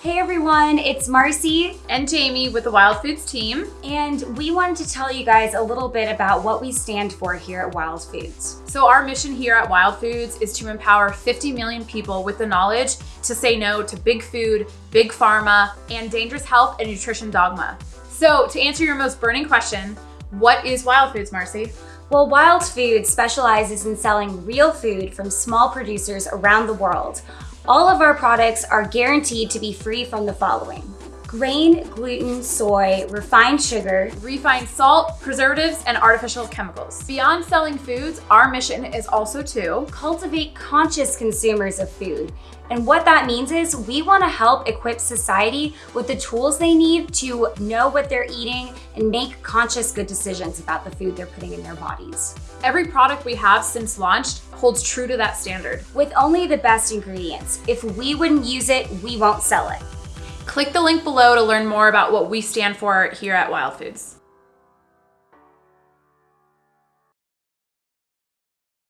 Hey everyone, it's Marcy and Jamie with the Wild Foods team. And we wanted to tell you guys a little bit about what we stand for here at Wild Foods. So our mission here at Wild Foods is to empower 50 million people with the knowledge to say no to big food, big pharma, and dangerous health and nutrition dogma. So to answer your most burning question, what is Wild Foods, Marcy? Well, Wild Food specializes in selling real food from small producers around the world. All of our products are guaranteed to be free from the following. Grain, gluten, soy, refined sugar, refined salt, preservatives, and artificial chemicals. Beyond selling foods, our mission is also to cultivate conscious consumers of food. And what that means is we want to help equip society with the tools they need to know what they're eating and make conscious good decisions about the food they're putting in their bodies. Every product we have since launched holds true to that standard. With only the best ingredients. If we wouldn't use it, we won't sell it. Click the link below to learn more about what we stand for here at Wild Foods.